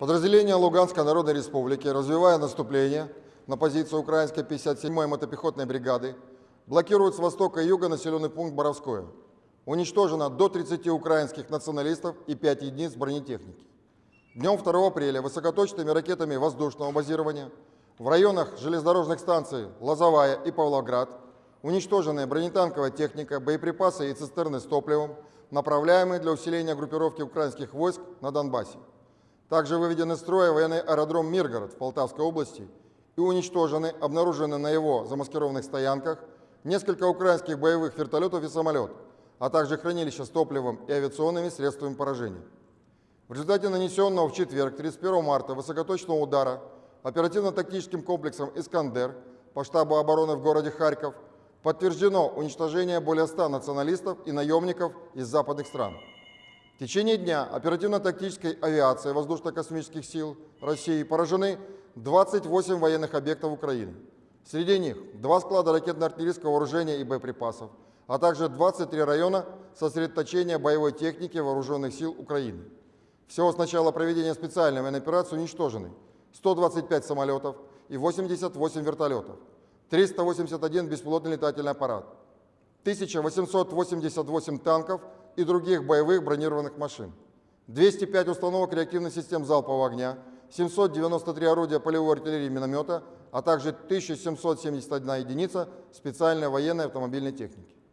Подразделения Луганской Народной Республики, развивая наступление на позицию украинской 57-й мотопехотной бригады, блокируют с востока и юга населенный пункт Боровское. Уничтожено до 30 украинских националистов и 5 единиц бронетехники. Днем 2 апреля высокоточными ракетами воздушного базирования в районах железнодорожных станций Лозовая и Павлоград уничтоженная бронетанковая техника, боеприпасы и цистерны с топливом, направляемые для усиления группировки украинских войск на Донбассе. Также выведен из строя военный аэродром Миргород в Полтавской области и уничтожены, обнаружены на его замаскированных стоянках несколько украинских боевых вертолетов и самолет, а также хранилища с топливом и авиационными средствами поражения. В результате нанесенного в четверг, 31 марта, высокоточного удара оперативно-тактическим комплексом «Искандер» по штабу обороны в городе Харьков подтверждено уничтожение более 100 националистов и наемников из западных стран. В течение дня оперативно-тактической авиации воздушно-космических сил России поражены 28 военных объектов Украины. Среди них два склада ракетно-артиллерийского вооружения и боеприпасов, а также 23 района сосредоточения боевой техники вооруженных сил Украины. Всего с начала проведения специальной военной операции уничтожены 125 самолетов и 88 вертолетов, 381 беспилотный летательный аппарат, 1888 танков и других боевых бронированных машин, 205 установок реактивных систем залпового огня, 793 орудия полевой артиллерии и миномета, а также 1771 единица специальной военной автомобильной техники.